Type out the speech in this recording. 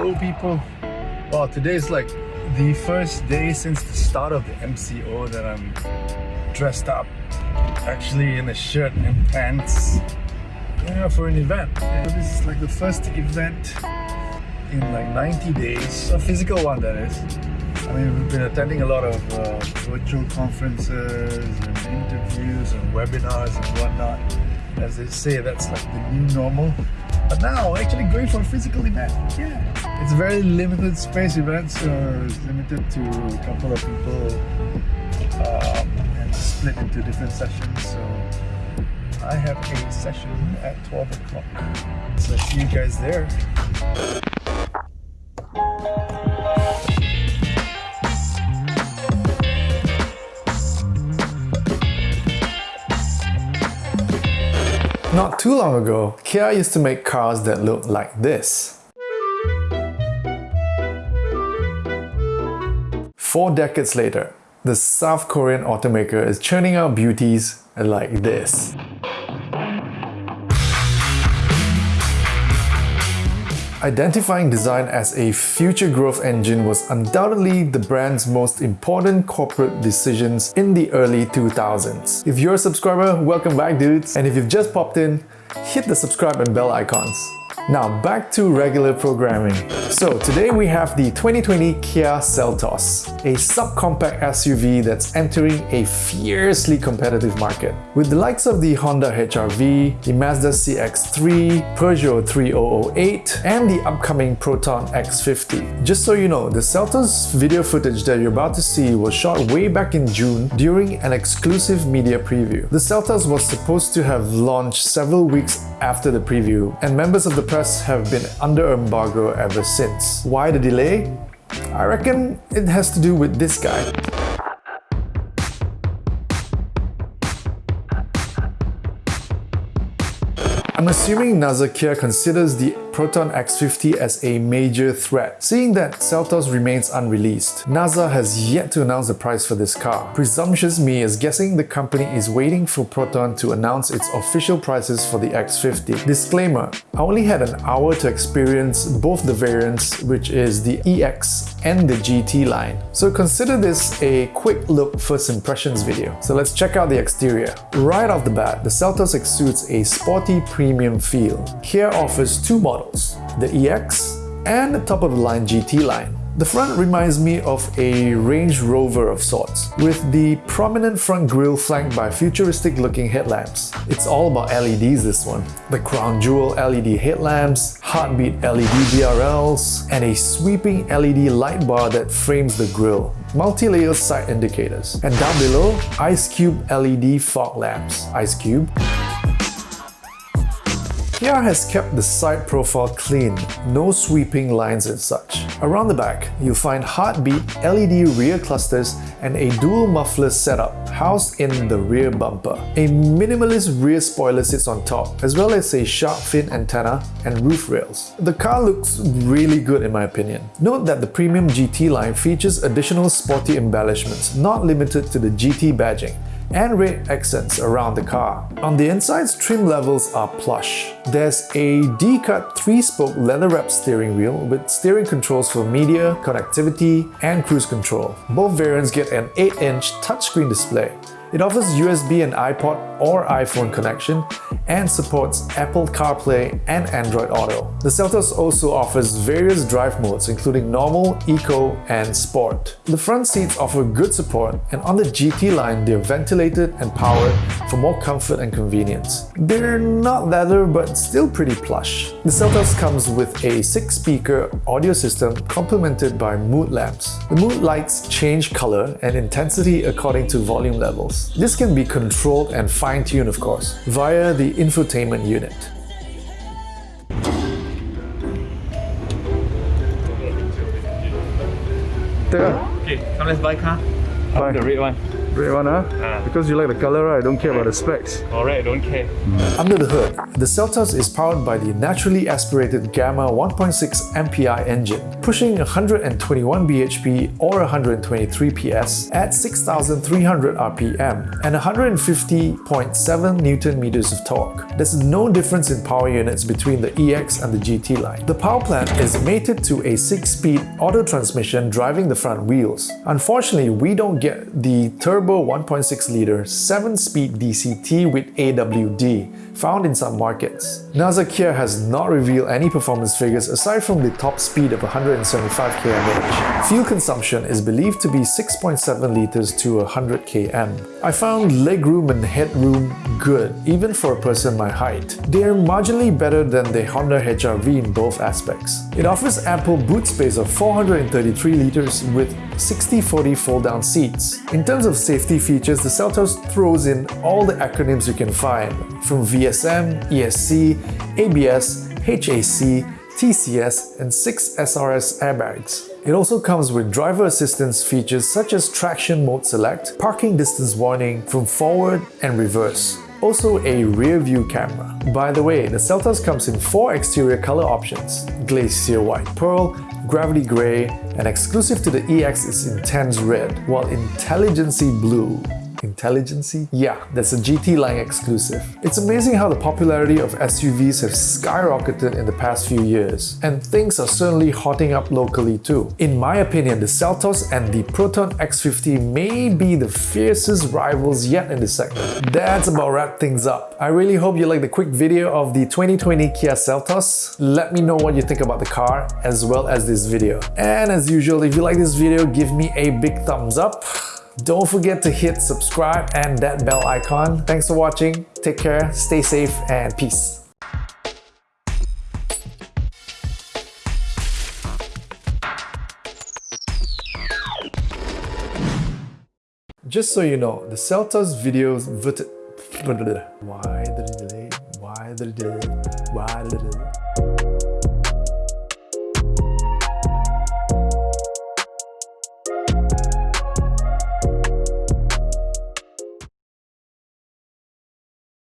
Hello people. Well, today's like the first day since the start of the MCO that I'm dressed up. Actually in a shirt and pants. Yeah, for an event. This is like the first event in like 90 days. A physical one that is. I mean, we've been attending a lot of uh, virtual conferences and interviews and webinars and whatnot. As they say, that's like the new normal. But now, actually going for a physical event. Yeah. It's a very limited space event, so it's limited to a couple of people um, and split into different sessions. So I have a session at 12 o'clock. So see you guys there. Not too long ago, Kia used to make cars that looked like this. Four decades later, the South Korean automaker is churning out beauties like this. Identifying design as a future growth engine was undoubtedly the brand's most important corporate decisions in the early 2000s. If you're a subscriber, welcome back dudes! And if you've just popped in, hit the subscribe and bell icons. Now back to regular programming. So today we have the 2020 Kia Seltos, a subcompact SUV that's entering a fiercely competitive market. With the likes of the Honda HR-V, the Mazda CX-3, Peugeot 3008, and the upcoming Proton X50. Just so you know, the Seltos video footage that you're about to see was shot way back in June during an exclusive media preview. The Seltos was supposed to have launched several weeks after the preview, and members of the press have been under embargo ever since. Why the delay? I reckon it has to do with this guy. I'm assuming Naza Kia considers the Proton X50 as a major threat, seeing that Seltos remains unreleased. Naza has yet to announce the price for this car. Presumptuous me is guessing the company is waiting for Proton to announce its official prices for the X50. Disclaimer, I only had an hour to experience both the variants, which is the EX and the GT line. So consider this a quick look first impressions video. So let's check out the exterior. Right off the bat, the Seltos exudes a sporty premium feel. Kia offers two models the EX and the top-of-the-line GT line. The front reminds me of a Range Rover of sorts, with the prominent front grille flanked by futuristic-looking headlamps. It's all about LEDs this one. The crown jewel LED headlamps, heartbeat LED DRLs, and a sweeping LED light bar that frames the grille multi-layer side indicators. And down below, Ice Cube LED fog lamps. Ice Cube Kia has kept the side profile clean, no sweeping lines and such. Around the back, you'll find heartbeat LED rear clusters and a dual muffler setup housed in the rear bumper. A minimalist rear spoiler sits on top, as well as a shark fin antenna and roof rails. The car looks really good in my opinion. Note that the premium GT line features additional sporty embellishments, not limited to the GT badging and red accents around the car. On the inside's trim levels are plush. There's a D-cut 3-spoke leather-wrapped steering wheel with steering controls for media, connectivity, and cruise control. Both variants get an 8-inch touchscreen display it offers USB and iPod or iPhone connection and supports Apple CarPlay and Android Auto. The Seltos also offers various drive modes including normal, eco and sport. The front seats offer good support and on the GT line they're ventilated and powered for more comfort and convenience. They're not leather but still pretty plush. The Seltos comes with a 6-speaker audio system complemented by mood lamps. The mood lights change color and intensity according to volume levels. This can be controlled and fine-tuned of course, via the infotainment unit. Okay, come let's buy car. Buy. The red one. Red one, huh? Ah. Because you like the color, right? I don't care about the specs. Alright, don't care. Under the hood, the Seltos is powered by the naturally aspirated Gamma 1.6 MPI engine, pushing 121 bhp or 123 PS at 6,300 RPM and 150.7 Newton meters of torque. There's no difference in power units between the EX and the GT line. The power plant is mated to a 6-speed auto transmission driving the front wheels. Unfortunately, we don't get the turbo 1.6 liter 7-speed DCT with AWD found in some markets. Naza Kia has not revealed any performance figures aside from the top speed of 175 km/h. Fuel consumption is believed to be 6.7 liters to 100 km. I found legroom and headroom good, even for a person my height. They are marginally better than the Honda HR-V in both aspects. It offers ample boot space of 433 liters with 60-40 fold-down seats. In terms of safety features, the Seltos throws in all the acronyms you can find, from VSM, ESC, ABS, HAC, TCS, and 6 SRS airbags. It also comes with driver assistance features such as traction mode select, parking distance warning from forward and reverse, also a rear view camera. By the way, the Seltos comes in four exterior color options, Glacier White Pearl, Gravity Grey, and exclusive to the EX is Intense Red, while Intelligency Blue Intelligency? Yeah, that's a GT line exclusive. It's amazing how the popularity of SUVs have skyrocketed in the past few years, and things are certainly hotting up locally too. In my opinion, the Seltos and the Proton X50 may be the fiercest rivals yet in the segment. That's about wrap things up. I really hope you like the quick video of the 2020 Kia Seltos. Let me know what you think about the car as well as this video. And as usual, if you like this video, give me a big thumbs up. Don't forget to hit subscribe and that bell icon. Thanks for watching, take care, stay safe, and peace. Just so you know, the Seltos videos voted. Why the delay? Why the delay? Why the delay?